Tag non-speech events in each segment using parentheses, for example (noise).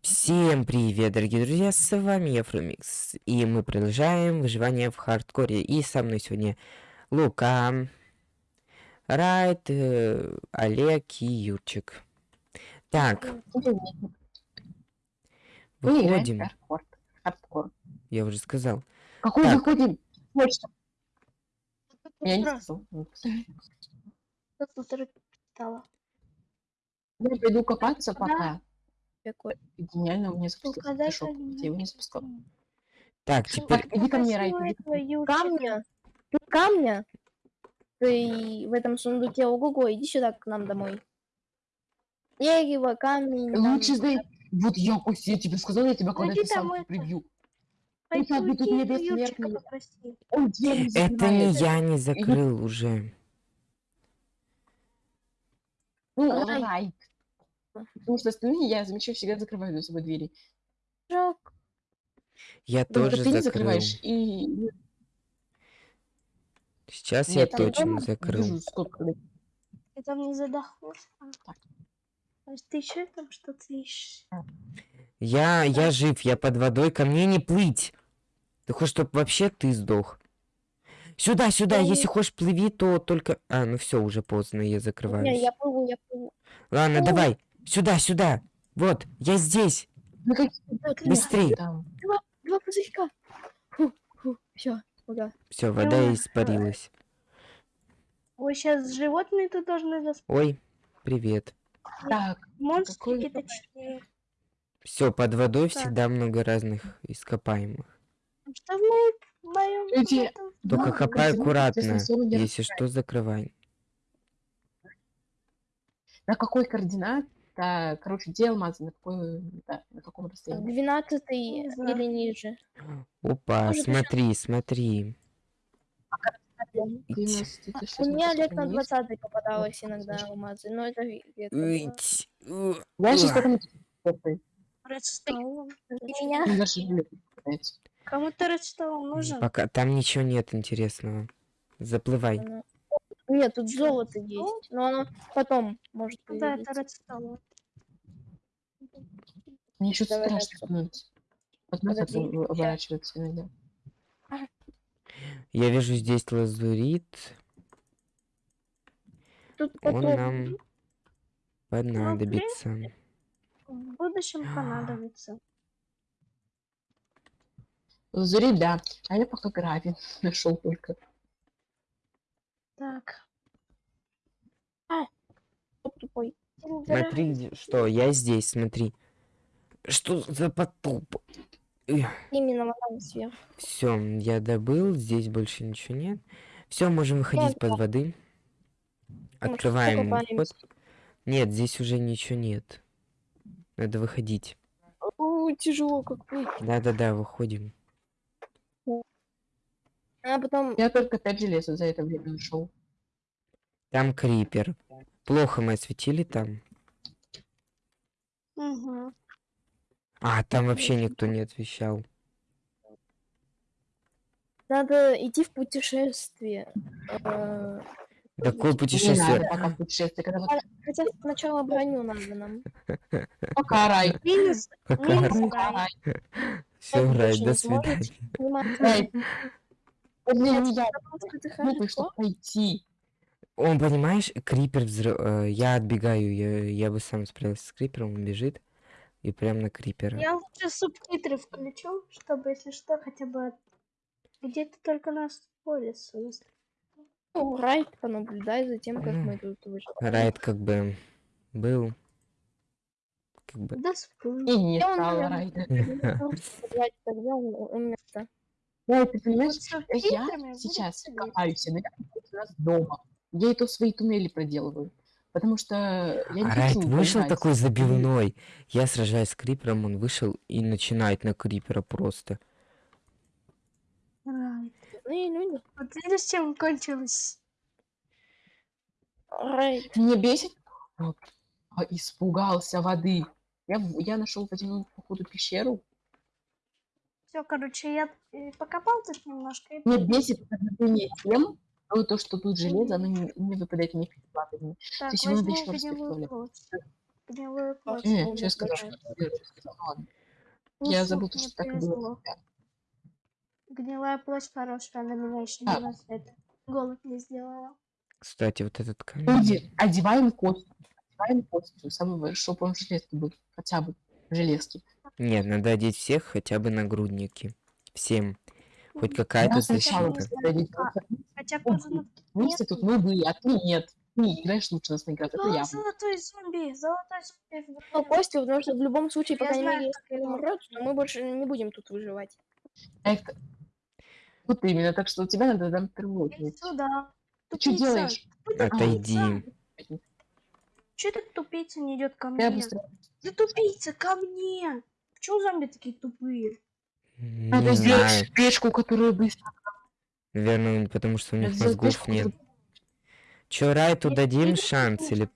Всем привет, дорогие друзья, с вами я, Фрумикс, и мы продолжаем выживание в хардкоре, и со мной сегодня Лука, Райт, э, Олег и Юрчик. Так, выходим, Хардкор. Хардкор. я уже сказал. Какой Так. выходим? Почта. Я не. Я пойду копаться пока. Какой? Гениально, у меня запустился фотошоп. Я его не запускал. Так, теперь, иди ко мне, Райт. Камня. Ты камня? Ты в этом сундуке ого-го, иди сюда к нам домой. Дерево, камень. там. Лучше сдай. Вот я, Костя, я тебе сказал, я тебя когда Иди ты сам домой, прибью. Это не я не закрыл уже. Ну, Райт. Потому что остальные, я замечаю, всегда закрываю за собой двери. Жалко. Я Только тоже ты не закрыл. закрываешь. И Сейчас Нет, я точно дома закрыл. держу сколько. Ты там не задохнулся? Так. То есть ты еще там что-то ищешь? Я, я жив, я под водой, ко мне не плыть. Ты хочешь, чтобы вообще ты сдох? Сюда, сюда, Я не- если хочешь плыви, то только... А, ну все, уже поздно, я закрываюсь. Не, я плыву, я плыву. Ладно, Ой. давай, сюда, сюда. Вот, я здесь. Ну Так, Быстрей. там? Два пузырька. Фу, фу, все, ура. Все, вода испарилась. Ой, сейчас животные тут должны заспать. Ой, привет. Так, Монстрики Какой- точнее. Все, под водой Так. всегда много разных ископаемых. Что в моем, в моем этом- Только Да, копай аккуратно. Если что, закрывай. на какой координат? Да, короче, где алмазы? На, какой, да, на каком расстоянии? Двенадцатый Не знаю. или ниже. Опа, Может, смотри, смотри. 12, это щас У меня Олег на посмотрим, есть? 20 попадалось иногда алмазы, но это редко. Я сейчас попробую. Редстоун. Ну, Меня не попадается. кому-то редстоун нужен? Пока там ничего нет интересного. Заплывай. Ну, Нет, тут золото есть, но оно потом может Ну появиться. Да, это редстоун. Мне что-то страшно становится. Вот нас Погоди, это щас. оборачивается иногда. Я вижу здесь лазурит. Тут Он потом нам понадобится. в будущем понадобится. Лазурит, да. А я пока гравий (laughs) нашел только. Так. Тупой. Смотри, где- что, я здесь, смотри. Что за потоп? Именно вот там сверху. Все, я добыл, здесь больше ничего нет. Все, можем выходить под воды. Открываем вход. Нет, здесь уже ничего нет. Надо выходить. О, тяжело как плыть. Да-да-да, выходим. А потом Я только 5 железа за это время нашел. Там крипер. Плохо мы осветили там. Мгм. А, там вообще никто не освещал. надо идти в путешествие. Э, Такое Не путешествие. надо пока путешествие. Когда Хотя сначала броню надо нам. пока рай. Минус, Пока минус рай. рай. все, Рай, не до свидания. Рай. Для меня ты чтобы пойти. Он, понимаешь, крипер взрыв... э, Я отбегаю, я, я бы сам справился с крипером, он бежит. И прям на крипера. Я лучше субтитры включу, чтобы, если что, хотя бы где-то только нас по лесу. если- Ну, Райт понаблюдай за тем, как Ну, мы тут выживаем. Райд как бы был. Как бы... Да вспомни. И не райда. Блядь, тогда он умер-то. Да, ты понимаешь, я сейчас копаюсь иногда у нас дома. Я и то свои туннели проделываю. Потому что я не А хочу вышел понимать. такой забивной. Я сражаюсь с крипером, он вышел и начинает на крипера просто. Рай. Ну и люди. Вот видишь, чем кончилось? Райт. Меня бесит. Вот. А, Испугался воды. Я, я нашел водяную, походу, пещеру. Все, короче, я э, покопал тут немножко. и Меня бесит отношение тем, ну, то, что тут железо, оно не, не выпадает мне перед лапами. Так, есть его надо возьму ещё раз плоть. Гнилую плоть. Не, я сказал, давай. что я ну Я забыл, что так и было. Гнилая плоть хорошая, она меня еще А. не раз это голод не сделала. Кстати, вот этот камень. Одеваем костюм. Одеваем костюм, самый, чтобы он в железке был. Хотя бы в железке. Нет, надо одеть всех хотя бы нагрудники. Всем. Хоть какая-то защита. Хотя на... Вместе тут мы были, а ты нет. Не играешь лучше нас наиграть, это О, я. золотой зомби! Золотой зомби! Ну. Костя, потому что в любом случае, пока не мере, если умрет, то мы больше не будем тут выживать. Это- Вот именно, так что у тебя надо там Иди тревожить. сюда. Ты что делаешь? Отойди. Че этот тупица не идет ко Я мне? быстро... Ты тупица, ко мне! Почему зомби такие тупые? Надо Не знаю. сделать печку, которая быстро... Наверное, потому что у них Надо мозгов печку, нет. которая- Чё, Райту дадим Иди шанс или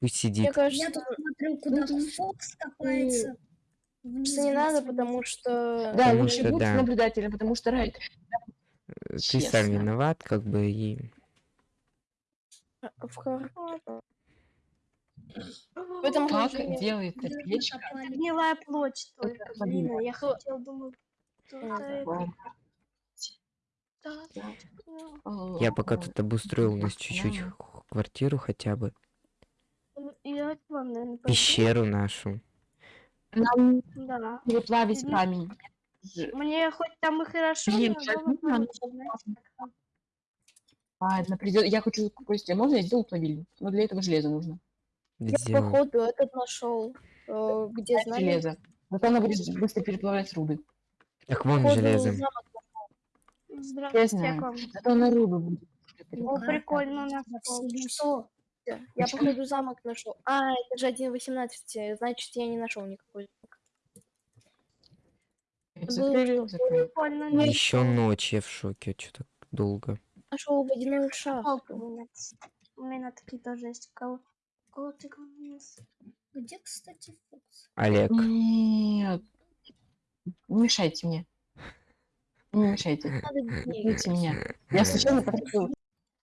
пусть Мне сидит? кажется, Я тут смотрю, куда Фокс копается. что не надо, потому что... Да, Потому лучше что будь да. наблюдателем, потому что Райт... Ты сам честно. виноват, как бы, и... в В этом Как делается печка? копали. Гнилая плоть только. Это Блин, я хотел, думаю, это... Я пока тут обустроил у нас чуть-чуть квартиру хотя бы. Я к вам, наверное, пойду. Пещеру нашу. Нам Да. не плавить Мгм. камень. Мне хоть там и хорошо, Блин, но. Ладно, придет. Я хочу кое можно я сделаю плавильню. Но для этого железо нужно. Я, походу, этот нашел, э, где знали. Железо. Зато она будет быстро переплавлять руды. Так вон походу, железо. замок Здравствуйте, я знаю. к вам. Зато она руды будет. О, прикольно, у нас. Что? Я, Почему? походу, замок нашел. А, это же 1.18, значит, я не нашел никакой. Закрыли. Прикольно, Ну, Еще ночь, я в шоке, что так долго. Нашел водяную шахту. У меня такие тоже есть. У кого? Ты говоришь? Где, кстати, Фокс? Олег, Нет. Не мешайте мне. Не мешайте. Надо меня. Я случайно подходила.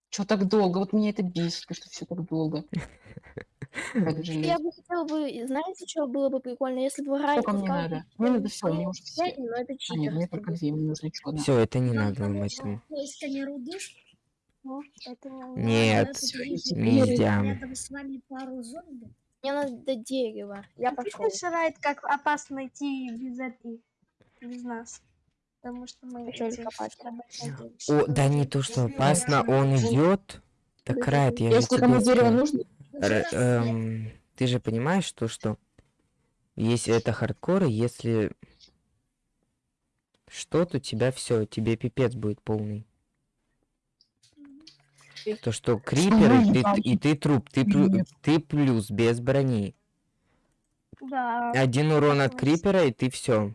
Что так долго? Вот меня это бесит, что все так долго. Я бы хотела бы, знаете, что было бы прикольно, если бы Райт Сколько мне надо? Мне надо все, мне уже все. «Дядя, но это А, нет, мне только две, мне нужно еще одна. все, это не надо поиске руды? Ну, это А, Нет, я нельзя. Рядом с вами пару зомби. Мне надо дерево. Я пошел. Шарает, как опасно идти без этой, без нас. Потому что мы. О, да не то, что опасно, он идет. Так, Райт, я Если кому дерево нужно, эм, ты же понимаешь, то, что если это хардкор, если что, то тебя все, тебе пипец будет полный. То, что криперы, не ты, и ты труп, ты, плю- ты плюс, без брони. Да. Один урон от крипера, и ты все.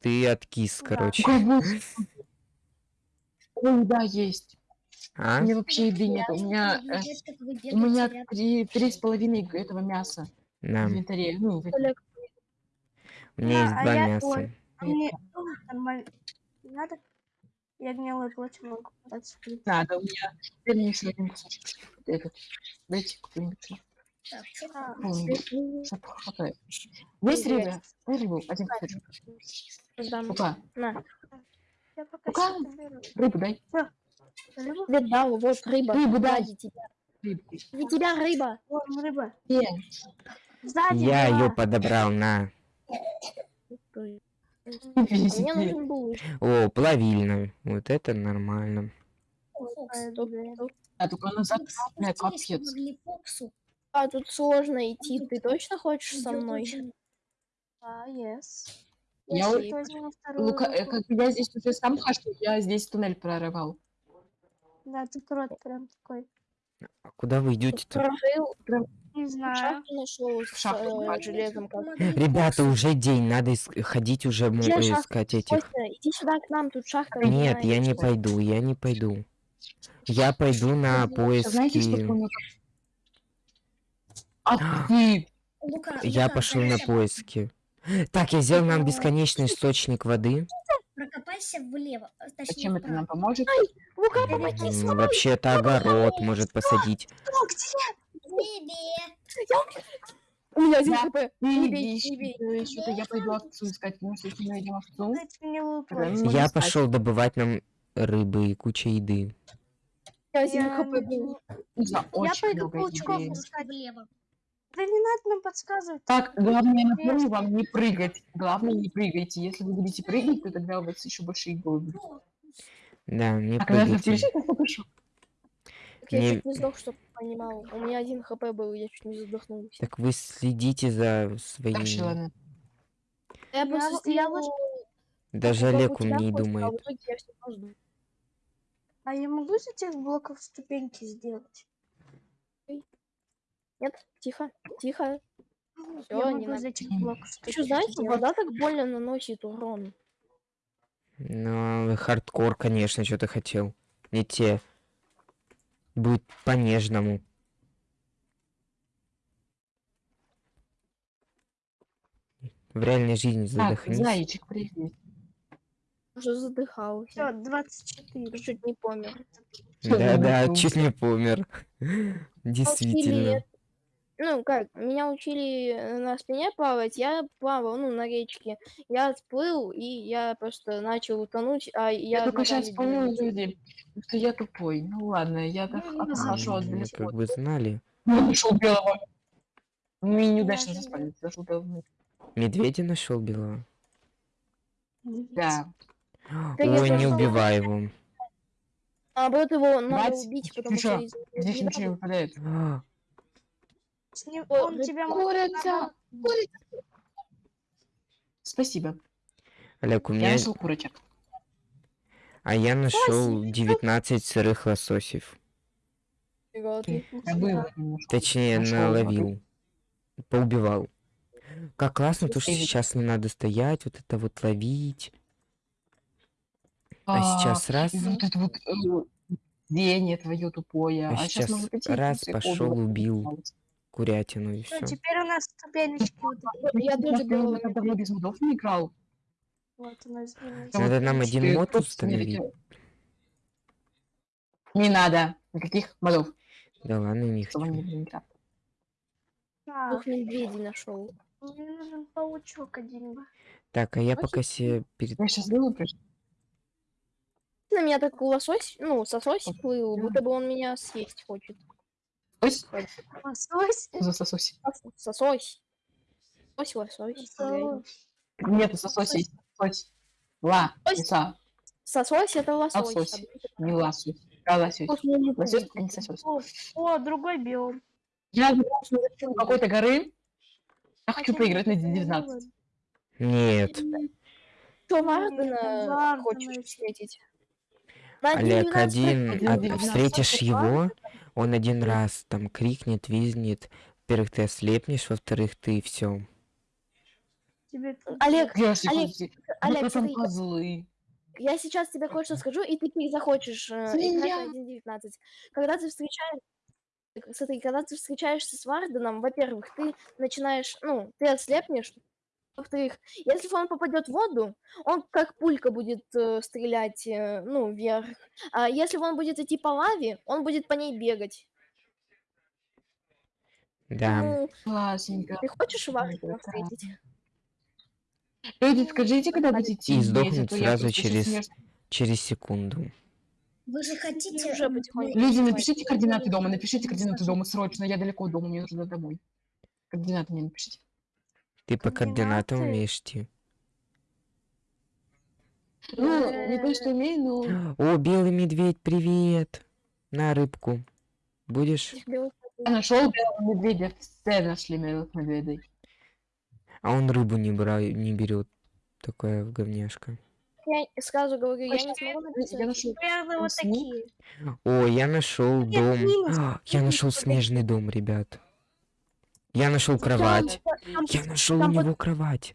Ты откис, Да. короче. (laughs) Ой, да, есть. А? У меня вообще еды нет. У меня, э, у меня три, три с половиной этого мяса в На, инвентаре. Ну, в- у меня есть Да, а два мяса. мне ну, Надо? Я гнилую плоть могу принципе. надо. У меня теперь мне еще один кусочек. Этот. Дайте какой-нибудь. А, какой-нибудь, чтоб хватает. Есть рыба? Рыбу. Один кусочек. Лука, На. Я пока рыбу дай. Рыбу? Тебе дал, вот рыба. Рыбу дай. Тебя. Рыбу. Не тебя рыба. Вон рыба. Где? Сзади Я ее подобрал, на. А Везде. Мне нужен был О, плавильно. Вот это нормально. А только Бля, капец. А тут сложно идти. Ты точно хочешь со мной? А, yes. Я Лука, э, как бы я здесь уже сам хожу, я здесь туннель прорывал. Да, тут рот прям такой. А куда вы идете-то? Прорыл, Не знаю. шахту нашел с шахту э, железом. Как. Ребята, уже день, надо ис- ходить уже Где э, шахта? искать этих. Костя, иди сюда к нам, тут шахта. Нет, я не пойду, я не пойду. Я пойду на Знаете, что поиски. меня там- А ты! Лука, Я Лука, пошел на поиски. Так, я сделал нам бесконечный источник воды. Прокопайся влево, э, точнее Зачем это нам поможет? Лука, Помоги, М, Вообще-то огород может посадить. О, где? Бей. У меня один хп. Ты Не бей, не бей. что-то я пойду овцу искать, потому что если мы найдем овцу, Я пошел добывать нам рыбы и куча еды. У меня один Я хп был. за Я пойду паучков искать. Влево. Да не надо нам подсказывать. Так, главное, я напомню вам не прыгать. Главное, не прыгайте. Если вы будете прыгать, то тогда у вас еще больше игл будет. Да, не А когда ты прыгайте. включишь, я пишу. Так я Не- чуть не сдох, чтоб ты понимал. У меня один хп был, я чуть не задохнулся. Так вы следите за своими... ладно. Я Я просто вот- я сделал, Даже Олег умнее А думает. А я могу из этих блоков ступеньки сделать? Нет, тихо, тихо. Всё, я не могу из этих блоков ступеньки что, знаете, сделать. вода так больно наносит урон. Ну, хардкор, конечно, что ты хотел. Не те. Будет по-нежному. В реальной жизни Так, задохнись. зайчик, привет. Уже задыхался. Всё, 24. Чуть не помер. Да-да, Задохнулся. чуть не помер. Действительно. Ну, как, меня учили э, на спине плавать, я плавал, ну, на речке. Я отплыл, и я просто начал утонуть, а я Я только сейчас понял, двигался. люди, что я тупой. Ну ладно, я так Ну, отхожу от М, далеко. Как бы знали. Ну, нашел белого. Мы неудачно заспали, зашел белого. Медведя нашел белого. Да. Ой, не убивай его. Наоборот, его надо убить, потому что Здесь ничего не выпадает. С ним- Он тебя Курица! Спасибо. Олег, у Я меня... нашел курочек. А я нашел 19 сырых лососев. Я. Точнее, наловил. Поубивал. Как классно, то, что сейчас не надо стоять, вот это вот ловить. А сейчас раз, вот это вот э, зрение твое тупое. А А, сейчас раз пошел, убил. Курятину и Всё, все. теперь у нас ступенечки вот. Я Я тоже давно белого давно без модов не играл. Вот Надо нам один мод установить. Не надо. Никаких модов. Да ладно, не хочу. двух медведей нашел. мне нужен паучок один. Так, а я пока себе перед... Я сейчас пришел. На меня так лосось, ну, сосось плыл, будто бы он меня съесть хочет. Лосось. За сососи. Сос- Сосось. Сосось, лосось. Нету сососи. Сосось. Ла. Ось. Лиса. Сосось это лосось. Лосось. Не ласось. А лосось. Лосось это не сосось. О, другой биом. Я какой-то горы. Я хочу поиграть на не 19. Нет. Что Нет, Вардена Вардена хочешь встретить? Олег, 1.12 один, а- встретишь его, он один раз там крикнет, визнет. Во-первых, ты ослепнешь, во-вторых, ты все. Тебе Олег, Я Олег, Олег, смотри, козлы. я сейчас тебе кое-что скажу, и ты захочешь э, играть Свинья. на 1.19. Когда ты встречаешь... Смотри, когда ты встречаешься с Варденом, во-первых, ты начинаешь, ну, ты ослепнешь, во-вторых, если он попадет в воду, он как пулька будет э, стрелять, э, ну, вверх. А если он будет идти по лаве, он будет по ней бегать. Да. Ну, Классненько. ты хочешь да. встретить? Люди, скажите, когда будете идти, И сдохнуть а я сразу через-. Через секунду. Вы же хотите... Уже. Люди, напишите координаты дома, напишите координаты дома срочно. Я далеко от дома, мне нужно домой. Координаты мне напишите. Ты по координатам Координаты? умеешь идти. Ну, не то, что умею, но... (gasps) О, белый медведь, привет! На рыбку. Будешь? Я нашел белого медведя, все нашли белых медведей. А он рыбу не, бра... не берет. Такая говняшка. Я сразу говорю, я не Точно, смогу Я написать. нашел Примерно вот сник. такие. О, я нашел дом. А, (gasps) Я нашел снежный дом, ребят. Я нашел кровать. Там, Я нашел у под- него кровать.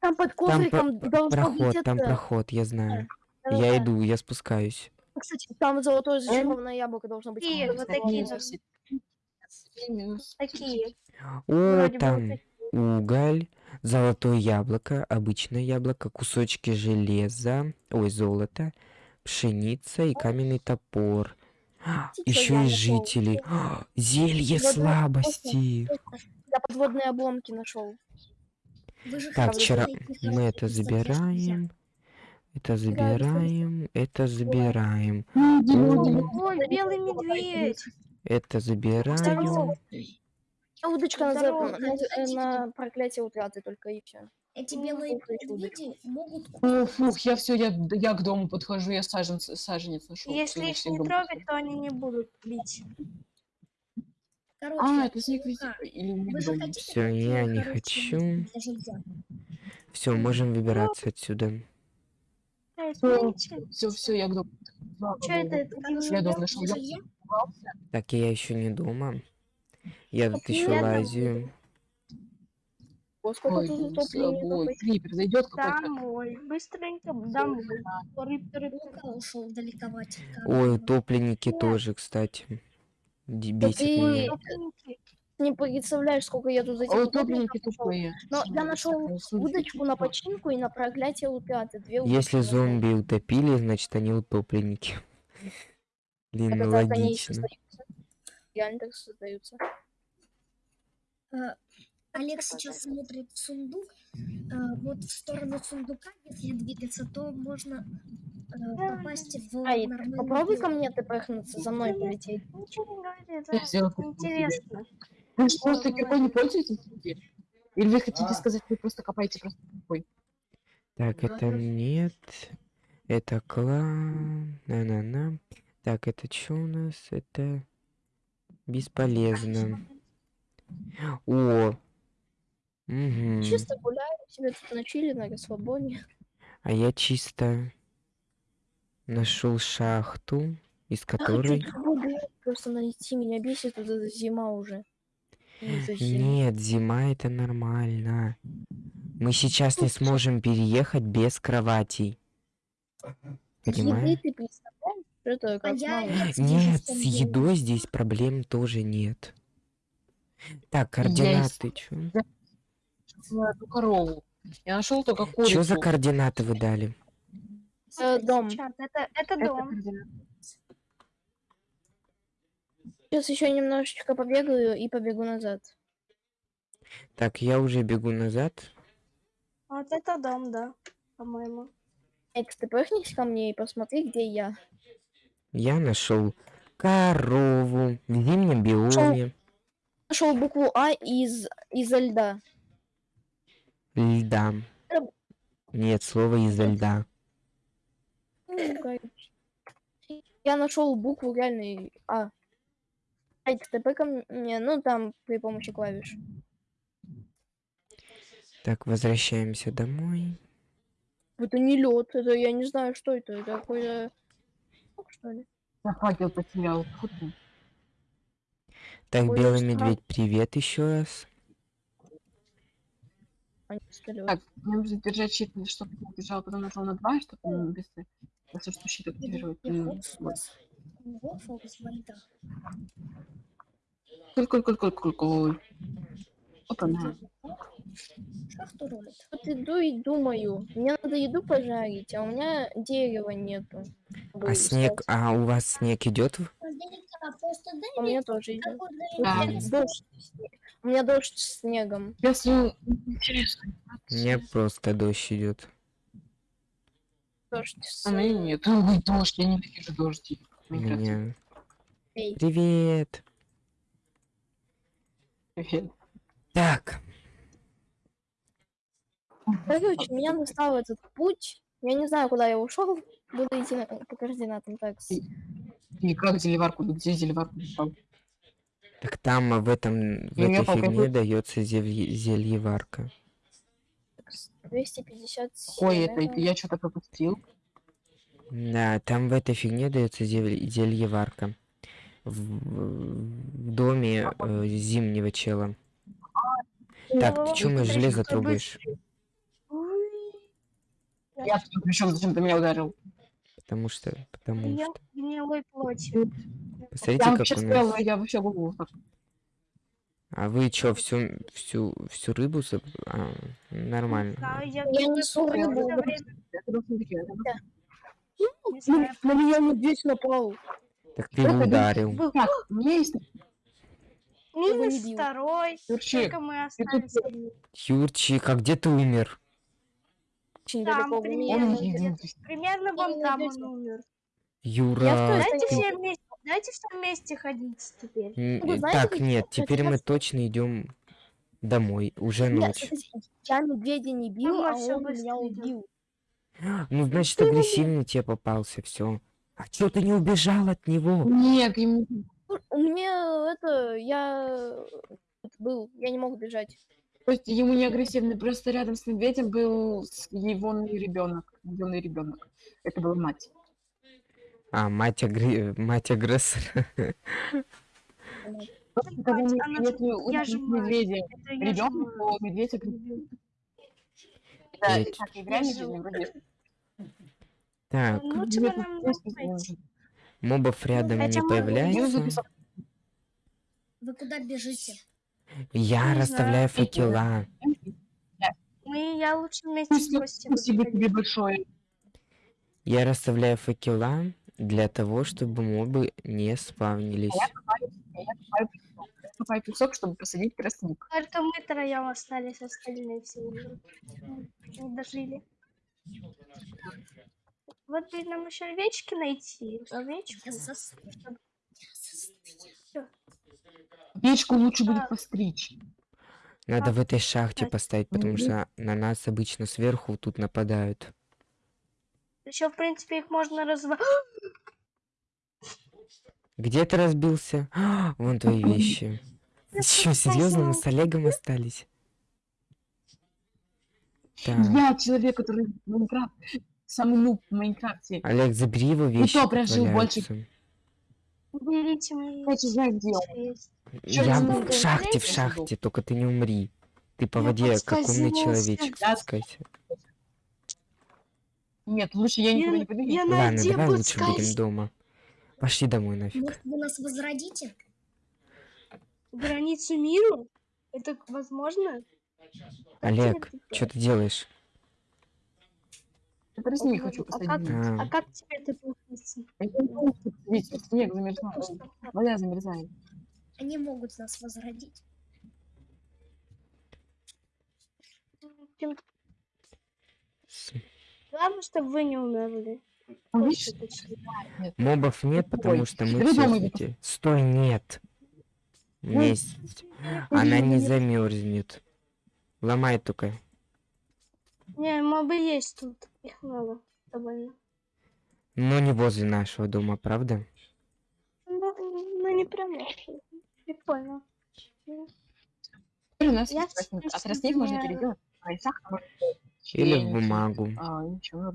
там под ковриком должно проход, быть там это. проход, я знаю. Я иду, я спускаюсь. Кстати, там золотое зачарованное яблоко должно быть. Такие, вот такие. Такие. О, там уголь, золотое яблоко, обычное яблоко, кусочки железа, ой, золота, пшеница и каменный топор. Еще и жители. Зелье Вот, вот, слабости. Я подводные обломки нашел. Так, вчера мы это забираем. Это забираем. Это забираем. Ой, белый медведь. Это забираем. А удочка на, на, на проклятие утраты только и все. Эти белые Ух, эти удочки. медведи могут О, фух, я все, я, я к дому подхожу, я саженец, саженец нашел. Если их не трогать, то они не будут бить. Короче, А, это снег. Лука, Или Всё, я не хочу. Все, можем выбираться отсюда. Все, все, я к дому. Я дом нашел. Так, я еще не дома. Я тут еще лазю. О, сколько Ой, тут этих. Крипер зайдет какой-то. Домой. Быстренько домой. Рыб, рыб, Лука ушел далековать. Ой, утопленники тоже, кстати. Бесит меня. Не представляешь, сколько я тут этих А утопленников утопленники тупые. Но я нашел удочку на починку и на проклятие удочки Если зомби утопили, значит они утопленники. (laughs) Блин, Это ну логично. Реально так создаются. Олег сейчас смотрит в сундук. Э, Вот в сторону сундука, если двигаться, то можно э, попасть в Ай, нормальный попробуй ко мне ты пахнуться, за мной полететь. Ничего не говори, это интересно. Вы же просто киркой не пользуетесь? Или вы хотите сказать, вы просто копаете просто киркой? Так, это нет. Это клан. На-на-на. Так, это что у нас? Это бесполезно. О! Угу. Чисто гуляю, себе тут на чили, на расслабоне. А я чисто нашел шахту, из Я хочу которой... просто найти, меня бесит вот эта зима уже. Нет, зима это нормально. Мы сейчас не сможем переехать без кроватей. Понимаешь? это А я, я Нет, с едой здесь проблем тоже нет. Так, координаты. Чё? На эту корову. Я нашел только курицу. Чё за координаты вы дали? Э, дом. Чат, Это, это Это дом. Сейчас еще немножечко побегаю и побегу назад. Так, я уже бегу назад. Вот это дом, да, по-моему. Экс, ты пыхнись ко мне и посмотри, где я. Я нашел корову в зимнем биоме. Нашел букву А из изо льда. Льда. Нет, слово из-за льда. Я нашел букву реальной А. Экс, ты ко мне, ну там при помощи клавиш. Так, возвращаемся домой. Это не лед, это я не знаю, что это. Это какой-то. Что ли? Я факел потерял. Так, Ой, белый медведь, привет еще раз. А. Так, мне нужно держать щит, чтобы не бежал, потом нажал на 2, чтобы он быстро... Если что, щит активировать. Коль, коль, коль, коль, коль, коль. Опа, на. Шахту роет. Вот иду и думаю, мне надо еду пожарить, а у меня дерева нету. А снег, а у вас снег идет? А У мне меня тоже идет. интерес. Дождь. У меня дождь с снегом. Если интересно. У меня просто дождь идет. Дождь с... А мне нет. (laughs) Ой, дождь, я ненавижу дождь. У Мне нравится. меня. Эй, Привет. Так, Короче, меня настал этот путь. Я не знаю, куда я ушел. Буду идти на- по координатам. Так, с- И как деливарку? Где деливарку? искал? так там а, в этом в Ну, этой фигне дается зелье- зельеварка. так, с- 257. Ой, это это- я что-то пропустил. Да, там в этой фигне дается зель- зельеварка. В, в доме э, зимнего чела. Так, ты чё мне железо трогаешь? Я тут причем зачем ты меня ударил? Потому что, потому Я что. гнилой плоти. Посмотрите, Я как вообще у нас. стояла, я вообще так. А вы чё, всю, всю, всю рыбу заб- а, нормально. Да, я несу рыбу. На меня медведь напал. Так ты его ударил. Так, у меня есть минус второй. Юрчик. Только мы остались. Юрчик, а где ты умер? Очень Там примерно Он. Примерно вон там он умер. Юра, Давайте ты- все вместе, давайте все вместе ходить теперь. Н- Вы э, знаете, Так, нет, теперь мы точно идем домой. Уже ночь. я медведя не бил, мы а он меня убил. Ну, значит, агрессивный тебе попался, все. А чё ты не убежал от него? Нет, ему... У меня это, я был, я не мог бежать. То есть ему не агрессивный, просто рядом с медведем был его ребенок, его ребенок. Это была мать. А, мать, агре... мать агрессора. У же мать. медведя ребенок, то медведь агрессивный. Да, так, и в реальной Я же- жизни вроде Так, мобов рядом не появляется. Вы куда бежите? Я Не расставляю знаю. факела. Мы, я лучше вместе с Костей буду Спасибо ходить. тебе большое. Я расставляю факела для того, чтобы мобы не спавнились. Я копаю песок. Я копаю песок, чтобы посадить тростник. Только мы троем остались, остальные все уже не дожили. Вот бы нам еще овечки найти. Овечку. Я застрял. Я застрял. Печку лучше будет постричь. Надо в этой шахте поставить, потому что на нас обычно сверху тут нападают. Еще, в принципе, их можно разва... (gasps) Где ты разбился? А, (gasps) Вон твои вещи. Че, серьезно, мы с Олегом остались? Так, Я человек, который в Майнкрафт, самый нуб в Майнкрафте. Олег, забери его вещи. то тут прожил больше. Валяются. Берите мои Я Я в шахте, в шахте, только ты не умри. Ты по Я воде, как умный человечек, спускайся. Нет, лучше я никуда Я- не пойду. Ладно, давай лучше будем дома. Пошли домой нафиг. Может, вы нас возродите? Границу миру? Это возможно? Олег, что ты делаешь? Я тростник А хочу как- посадить. А, А как тебе это получится? Не посадить, снег замерзал. Вода замерзает. Они могут нас возродить. Главное, чтобы вы не умерли. Ну, видишь, нет. Мобов нет, потому что мы все взлетели. Стой, нет. У меня Ой, есть- Она не замерзнет. Ломай только. Не, мобы есть тут. Их много. Довольно. Но не возле нашего дома, правда? Ну, ну не прям. Прикольно. Теперь у нас Я есть тростник. А тростник можно переделать. А можно Или в бумагу. А, ничего.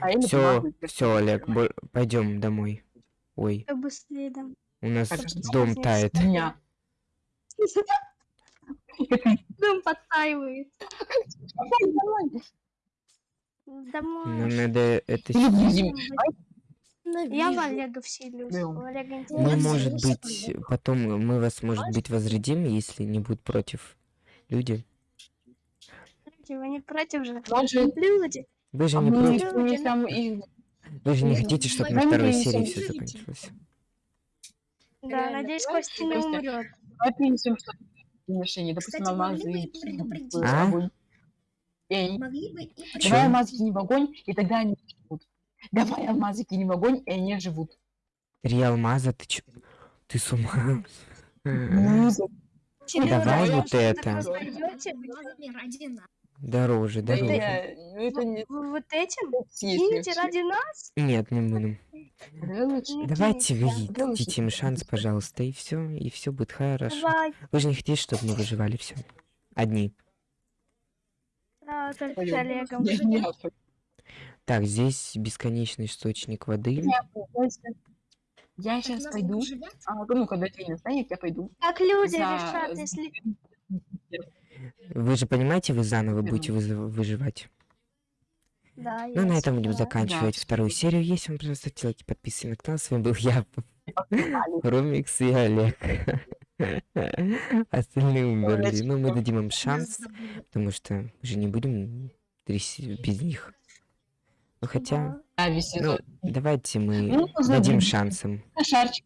А, Все, все, Олег, пойдем домой. Ой, быстрее дам. у нас дом тает. Дня. (laughs) Дом подтаивает. Домой. Нам надо это... Я в. Олега вселюсь. Мы, может быть, потом мы вас, может быть, возродим, если не будут против люди. Люди, Вы не против же? Люди. Вы же а не против. Вы же не хотите, чтобы на второй серии все закончилось. Да, надеюсь, Костя не умрет. давай принесем решение. Допустим, Кстати, алмазы в А? огонь. И Могли бы и? Давай алмазы кинем в огонь, и тогда они живут. Давай алмазы кинем в огонь, и они живут. Три алмаза, ты чё? Ты с ума? Ну, давай вот это. Дороже, да дороже. я- ну, это не Вы вот этим? Кинете ради нас? Нет, не будем. Не Давайте вы дадите им шанс, пожалуйста, и все, и все будет хорошо. Давай. Вы же не хотите, чтобы мы выживали все. Одни. Да, только с. Олегом. Так, здесь бесконечный источник воды. Я сейчас пойду. А, ну, когда день настанет, я пойду. Как люди За- решат, если... Вы же понимаете, вы заново будете выживать. Да, Ну, на этом будем заканчивать Да. вторую серию. Если вам понравилось, ставьте лайки, подписывайтесь на канал. С вами был я, Али. Ромикс и Олег. Остальные умерли. Но мы дадим им шанс, потому что мы же не будем без них. Ну, хотя... Да. зависть. Ну, давайте мы Ну, дадим забей. шанс им. На шарчик.